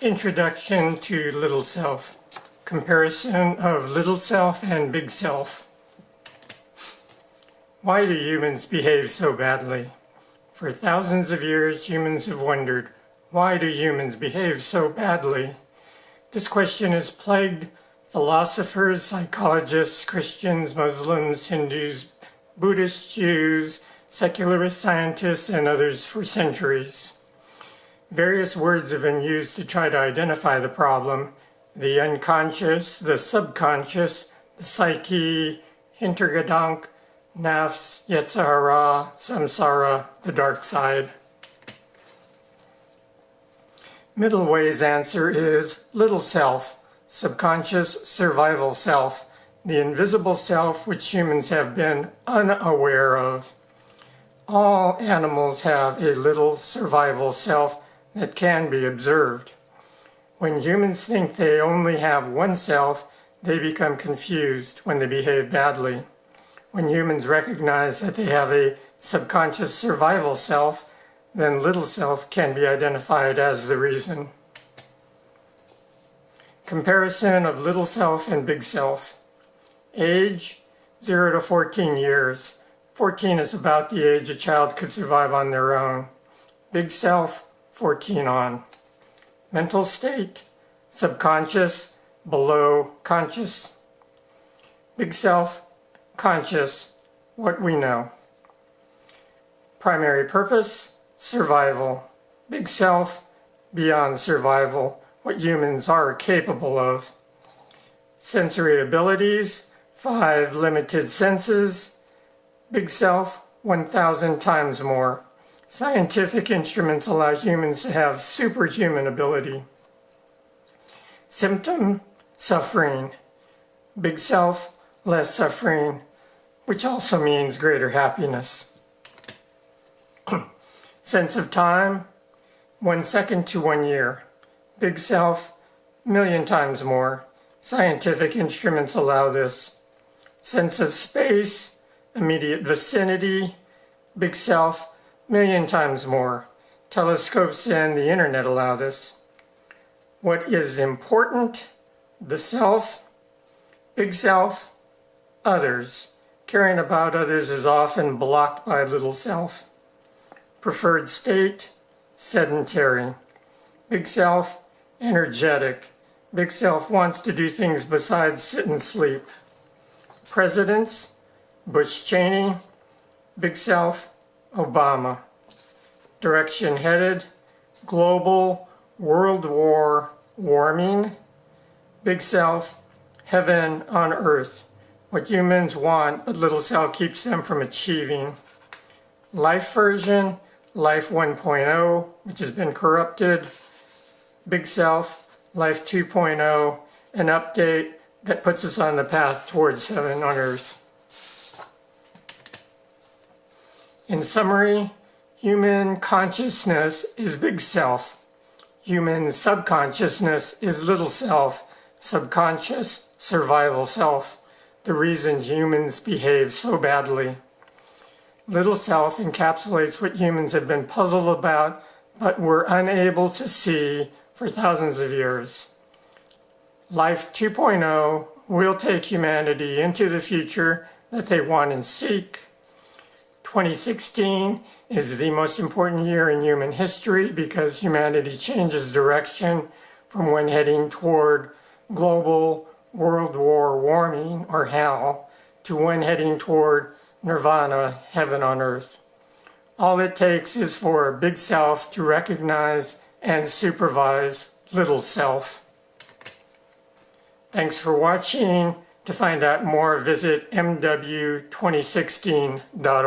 Introduction to Little Self. Comparison of Little Self and Big Self. Why do humans behave so badly? For thousands of years, humans have wondered, why do humans behave so badly? This question has plagued philosophers, psychologists, Christians, Muslims, Hindus, Buddhists, Jews, secularist scientists, and others for centuries. Various words have been used to try to identify the problem. The unconscious, the subconscious, the psyche, hintergedank, nafs, yetzer hara, samsara, the dark side. Middle way's answer is little self, subconscious survival self, the invisible self which humans have been unaware of. All animals have a little survival self that can be observed. When humans think they only have one self, they become confused when they behave badly. When humans recognize that they have a subconscious survival self, then little self can be identified as the reason. Comparison of little self and big self. Age, 0 to 14 years. 14 is about the age a child could survive on their own. Big self, 14 on. Mental state, subconscious, below conscious. Big self, conscious, what we know. Primary purpose, survival. Big self, beyond survival, what humans are capable of. Sensory abilities, five limited senses. Big self, 1,000 times more. Scientific instruments allow humans to have superhuman ability. Symptom, suffering. Big self, less suffering, which also means greater happiness. Sense of time, one second to one year. Big self, million times more. Scientific instruments allow this. Sense of space, immediate vicinity. Big self, million times more. Telescopes and the internet allow this. What is important? The self, big self, others. Caring about others is often blocked by little self. Preferred state, sedentary. Big self, energetic. Big self wants to do things besides sit and sleep. Presidents, Bush Cheney, Big Self, Obama. Direction headed, global world war warming, big self, heaven on earth. What humans want, but little self keeps them from achieving. Life version, Life 1.0, which has been corrupted. Big Self, Life 2.0, an update that puts us on the path towards heaven on earth. In summary, human consciousness is big self. Human subconsciousness is little self, subconscious survival self, the reasons humans behave so badly. Little self encapsulates what humans have been puzzled about but were unable to see for thousands of years. Life 2.0 will take humanity into the future that they want and seek 2016 is the most important year in human history because humanity changes direction from when heading toward global world war warming or hell to when heading toward nirvana, heaven on earth. All it takes is for big self to recognize and supervise little self. Thanks for watching. To find out more, visit mw2016.org.